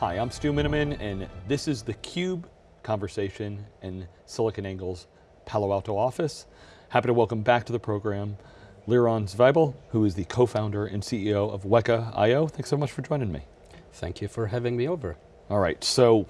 Hi, I'm Stu Miniman, and this is the Cube conversation in SiliconANGLE's Palo Alto office. Happy to welcome back to the program Liran Zvibel, who is the co-founder and CEO of Weka IO. Thanks so much for joining me. Thank you for having me over. All right, so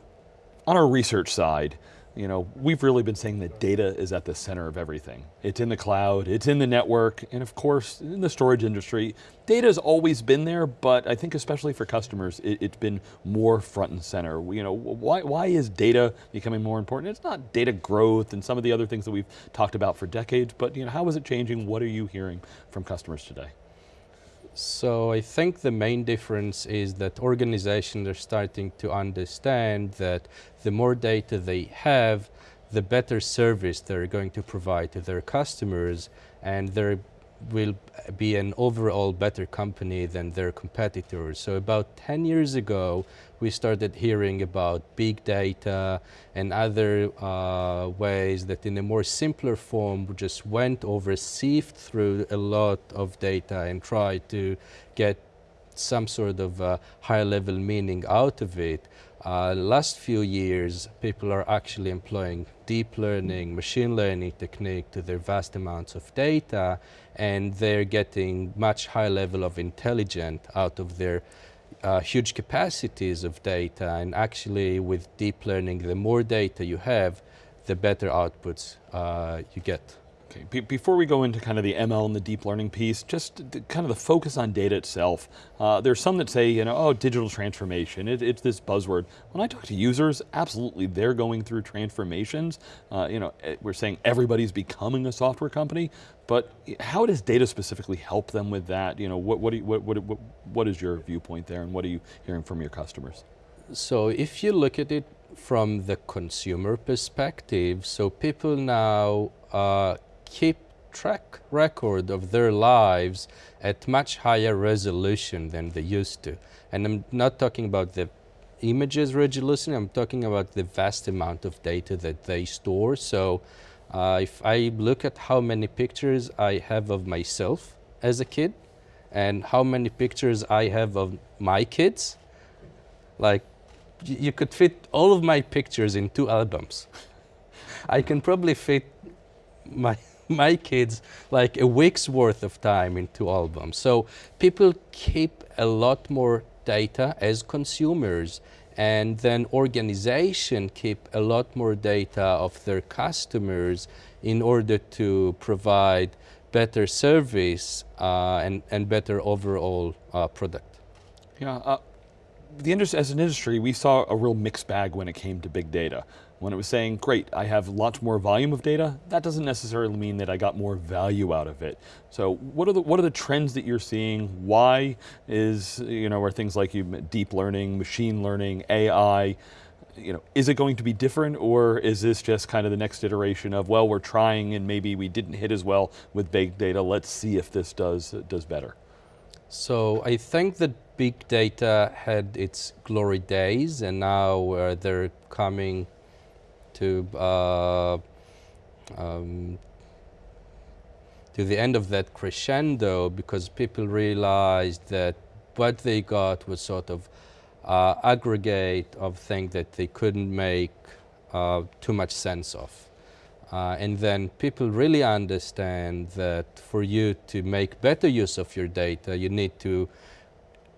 on our research side, you know, we've really been saying that data is at the center of everything. It's in the cloud, it's in the network, and of course, in the storage industry, data has always been there, but I think especially for customers, it, has been more front and center. You know, why, why is data becoming more important? It's not data growth and some of the other things that we've talked about for decades, but you know, how is it changing? What are you hearing from customers today? So I think the main difference is that organizations are starting to understand that the more data they have, the better service they're going to provide to their customers and they're will be an overall better company than their competitors. So about 10 years ago, we started hearing about big data and other uh, ways that in a more simpler form just went over, sieved through a lot of data and tried to get some sort of uh, higher level meaning out of it. Uh, last few years, people are actually employing deep learning, machine learning technique to their vast amounts of data, and they're getting much higher level of intelligence out of their uh, huge capacities of data. And actually, with deep learning, the more data you have, the better outputs uh, you get. Okay, Be before we go into kind of the ML and the deep learning piece, just kind of the focus on data itself. Uh, there's some that say, you know, oh, digital transformation, it, it's this buzzword. When I talk to users, absolutely, they're going through transformations. Uh, you know, eh, we're saying everybody's becoming a software company, but how does data specifically help them with that? You know, what, what, you, what, what, what, what is your viewpoint there and what are you hearing from your customers? So if you look at it from the consumer perspective, so people now uh, keep track record of their lives at much higher resolution than they used to. And I'm not talking about the images resolution, I'm talking about the vast amount of data that they store. So uh, if I look at how many pictures I have of myself as a kid and how many pictures I have of my kids, like you could fit all of my pictures in two albums. I can probably fit my my kids like a week's worth of time into albums. So people keep a lot more data as consumers and then organization keep a lot more data of their customers in order to provide better service uh, and, and better overall uh, product. Yeah, uh, the industry, as an industry, we saw a real mixed bag when it came to big data. When it was saying, great, I have lots more volume of data, that doesn't necessarily mean that I got more value out of it. So what are the, what are the trends that you're seeing? Why is, you know, are things like you, deep learning, machine learning, AI, you know, is it going to be different or is this just kind of the next iteration of, well, we're trying and maybe we didn't hit as well with big data, let's see if this does, does better? So I think that big data had its glory days and now uh, they're coming to uh, um, to the end of that crescendo because people realized that what they got was sort of uh, aggregate of things that they couldn't make uh, too much sense of. Uh, and then people really understand that for you to make better use of your data, you need to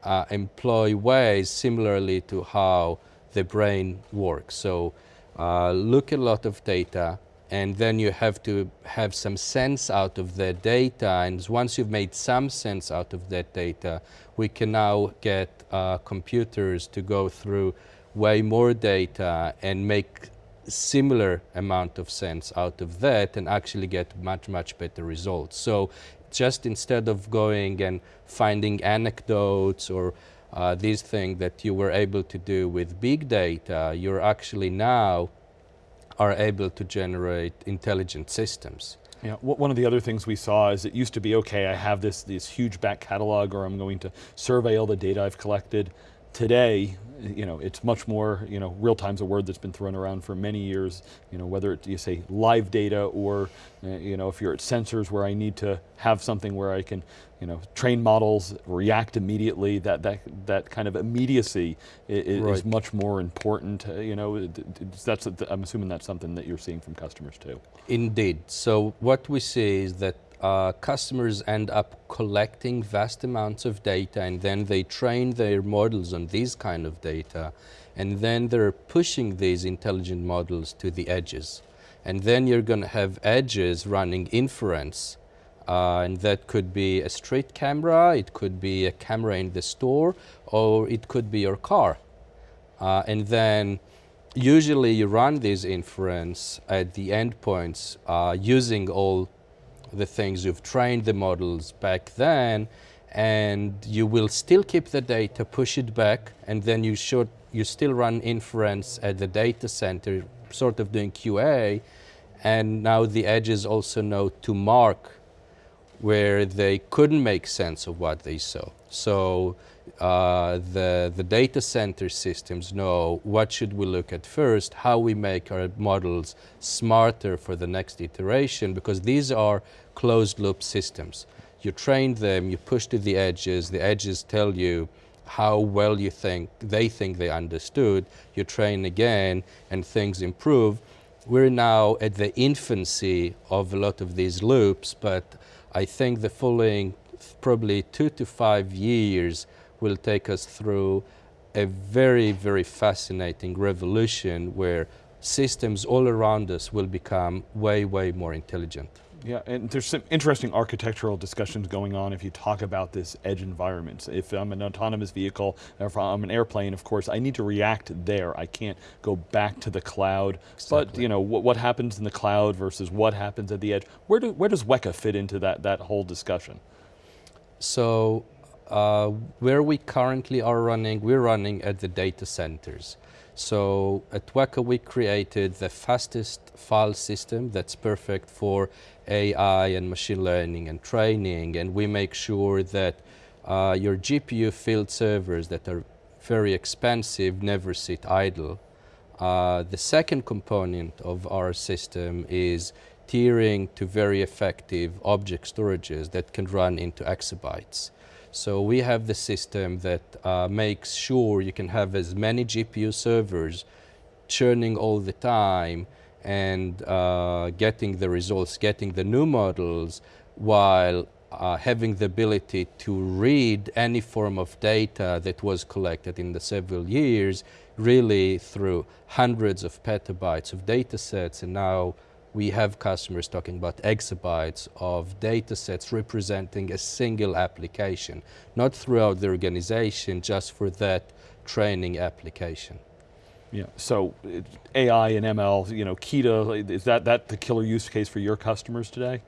uh, employ ways similarly to how the brain works. So uh, look at a lot of data, and then you have to have some sense out of that data. And once you've made some sense out of that data, we can now get uh, computers to go through way more data and make similar amount of sense out of that and actually get much, much better results. So just instead of going and finding anecdotes or uh, these things that you were able to do with big data, you're actually now are able to generate intelligent systems. Yeah, one of the other things we saw is it used to be, okay, I have this, this huge back catalog or I'm going to survey all the data I've collected today, you know, it's much more, you know, real time's a word that's been thrown around for many years, you know, whether it, you say live data or, uh, you know, if you're at sensors where I need to have something where I can, you know, train models, react immediately, that, that, that kind of immediacy is, Right. is much more important, uh, you know, that's, I'm assuming that's something that you're seeing from customers too. Indeed. So what we see is that uh, customers end up collecting vast amounts of data and then they train their models on these kind of data and then they're pushing these intelligent models to the edges. And then you're going to have edges running inference. Uh, and that could be a street camera, it could be a camera in the store, or it could be your car. Uh, and then usually you run this inference at the endpoints uh, using all the things you've trained the models back then and you will still keep the data, push it back, and then you should you still run inference at the data center, sort of doing QA, and now the edges also know to mark where they couldn't make sense of what they saw. So uh, the, the data center systems know what should we look at first, how we make our models smarter for the next iteration, because these are closed loop systems. You train them, you push to the edges, the edges tell you how well you think they think they understood, you train again and things improve. We're now at the infancy of a lot of these loops, but I think the following probably two to five years will take us through a very, very fascinating revolution where systems all around us will become way, way more intelligent. Yeah, and there's some interesting architectural discussions going on if you talk about this edge environment. If I'm an autonomous vehicle, or if I'm an airplane, of course, I need to react there. I can't go back to the cloud. But you know, what, what happens in the cloud versus what happens at the edge? Where, do, where does Weka fit into that, that whole discussion? So uh, where we currently are running, we're running at the data centers. So at Weka we created the fastest file system that's perfect for AI and machine learning and training and we make sure that uh, your GPU field servers that are very expensive never sit idle. Uh, the second component of our system is tiering to very effective object storages that can run into exabytes. So we have the system that uh, makes sure you can have as many GPU servers churning all the time and uh, getting the results, getting the new models, while uh, having the ability to read any form of data that was collected in the several years, really through hundreds of petabytes of data sets. And now we have customers talking about exabytes of data sets representing a single application, not throughout the organization, just for that training application. Yeah. So AI and ML, you know, Kita, is that, that the killer use case for your customers today?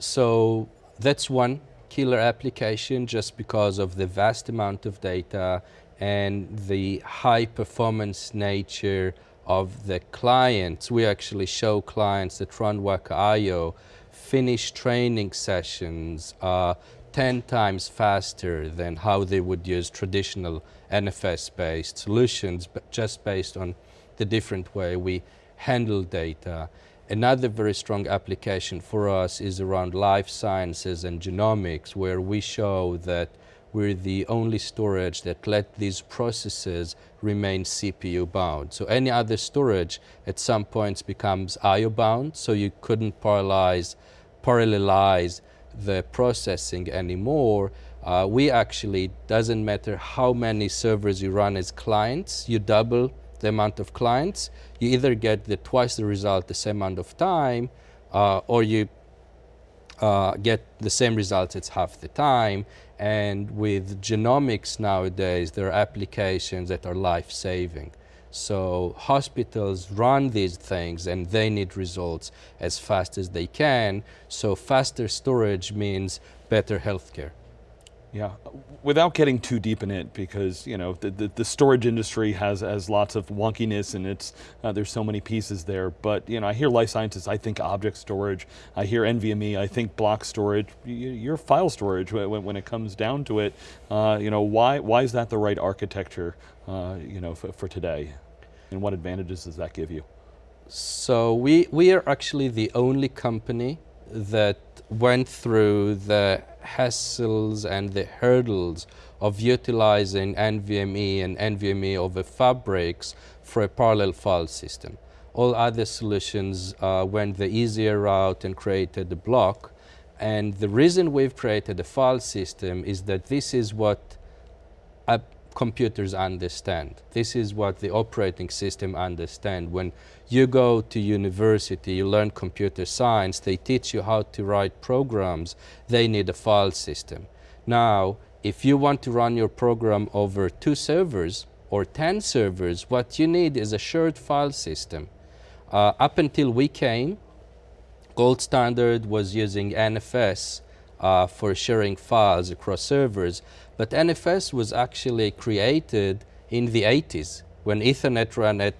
So that's one killer application just because of the vast amount of data and the high performance nature of the clients. We actually show clients that run Weka.io finish training sessions uh, 10 times faster than how they would use traditional NFS-based solutions, but just based on the different way we handle data. Another very strong application for us is around life sciences and genomics, where we show that we're the only storage that let these processes remain CPU bound. So any other storage at some points becomes IO bound, so you couldn't parallelize, parallelize the processing anymore. Uh, we actually, doesn't matter how many servers you run as clients, you double the amount of clients, you either get the twice the result the same amount of time, uh, or you uh, get the same results it's half the time. And with genomics nowadays, there are applications that are life-saving. So hospitals run these things and they need results as fast as they can. So faster storage means better healthcare. Yeah, without getting too deep in it, because you know the, the, the storage industry has has lots of wonkiness, and it's uh, there's so many pieces there. But you know, I hear life sciences, I think object storage. I hear NVMe, I think block storage. Your file storage when, when it comes down to it. Uh, you know, why why is that the right architecture? Uh, you know, for, for today, and what advantages does that give you? So we we are actually the only company that went through the hassles and the hurdles of utilizing NVMe and NVMe over fabrics for a parallel file system. All other solutions uh, went the easier route and created a block. And the reason we've created a file system is that this is what computers understand. This is what the operating system understand. When you go to university, you learn computer science, they teach you how to write programs, they need a file system. Now, if you want to run your program over two servers or 10 servers, what you need is a shared file system. Uh, up until we came, gold standard was using NFS uh, for sharing files across servers. But NFS was actually created in the 80s when Ethernet ran at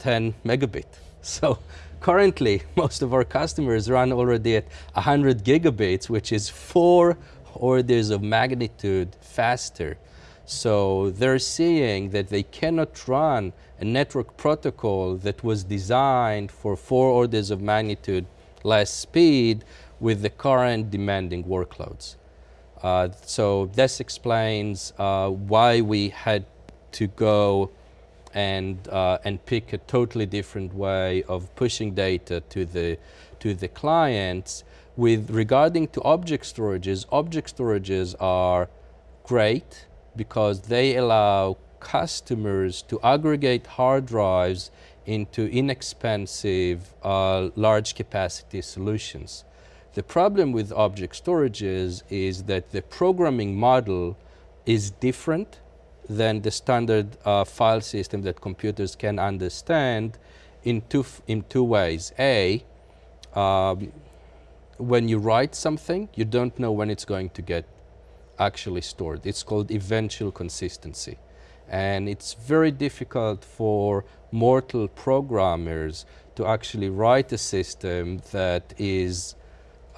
10 megabit. So currently, most of our customers run already at 100 gigabits, which is four orders of magnitude faster. So they're seeing that they cannot run a network protocol that was designed for four orders of magnitude less speed with the current demanding workloads. Uh, so this explains uh, why we had to go and uh, and pick a totally different way of pushing data to the to the clients. With regarding to object storages, object storages are great because they allow customers to aggregate hard drives into inexpensive, uh, large capacity solutions. The problem with object storages is that the programming model is different than the standard uh, file system that computers can understand in two, in two ways. A, um, when you write something, you don't know when it's going to get actually stored. It's called eventual consistency. And it's very difficult for mortal programmers to actually write a system that is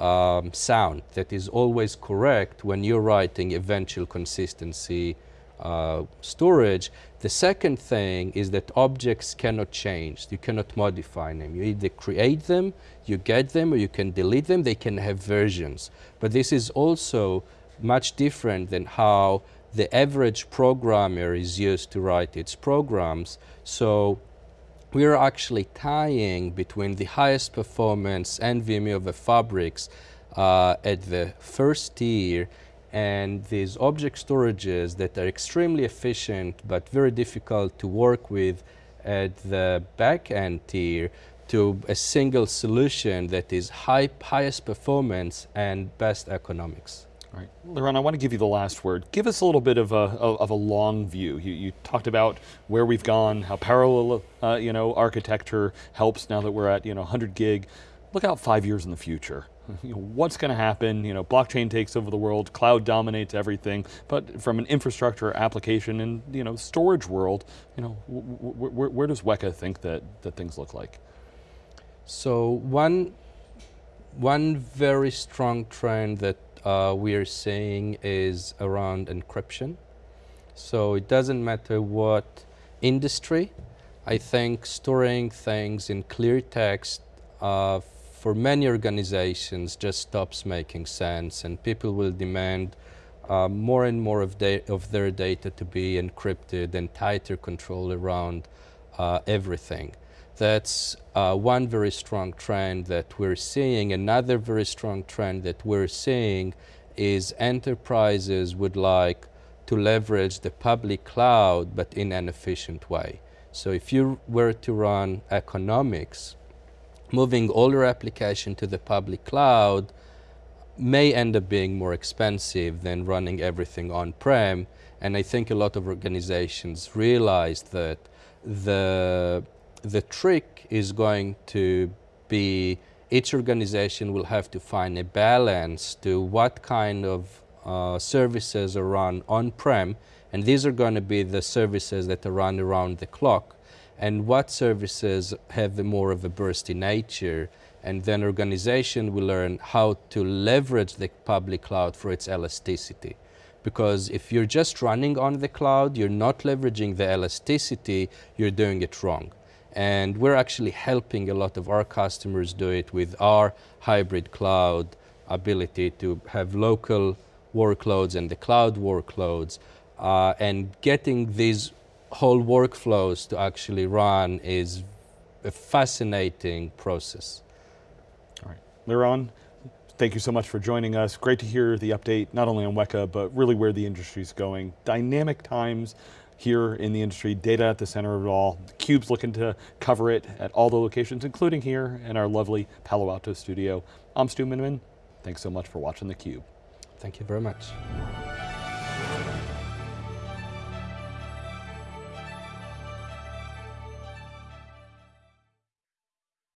um, sound, that is always correct when you're writing eventual consistency uh, storage. The second thing is that objects cannot change. You cannot modify them. You either create them, you get them, or you can delete them. They can have versions. But this is also much different than how the average programmer is used to write its programs. So we are actually tying between the highest performance NVMe over fabrics uh, at the first tier and these object storages that are extremely efficient but very difficult to work with at the back end tier to a single solution that is high, highest performance and best economics. Right. Liran, I want to give you the last word. Give us a little bit of a, of a long view. You, you talked about where we've gone, how parallel uh, you know, architecture helps now that we're at you know, 100 gig. Look out five years in the future. You know, what's going to happen? You know, blockchain takes over the world, cloud dominates everything, but from an infrastructure application and you know, storage world, you know, where does Weka think that, that things look like? So one, one very strong trend that uh, we are seeing is around encryption. So it doesn't matter what industry. I think storing things in clear text uh, for many organizations just stops making sense and people will demand uh, more and more of, of, their data to be encrypted and tighter control around uh, everything. That's uh, one very strong trend that we're seeing. Another very strong trend that we're seeing is enterprises would like to leverage the public cloud, but in an efficient way. So if you were to run economics, moving all your application to the public cloud may end up being more expensive than running everything on-prem. And I think a lot of organizations realized that the the trick is going to be each organization will have to find a balance to what kind of uh, services are run on-prem, and these are going to be the services that are run around the clock, and what services have more of a bursty nature, and then organization will learn how to leverage the public cloud for its elasticity. Because if you're just running on the cloud, you're not leveraging the elasticity, you're doing it wrong. And we're actually helping a lot of our customers do it with our hybrid cloud ability to have local workloads and the cloud workloads. Uh, and getting these whole workflows to actually run is a fascinating process. All right. Liran, thank you so much for joining us. Great to hear the update, not only on Weka, but really where the industry is going. Dynamic times here in the industry, data at the center of it all. The Cube's looking to cover it at all the locations, including here in our lovely Palo Alto studio. I'm Stu Miniman. Thanks so much for watching theCUBE. Thank you very much.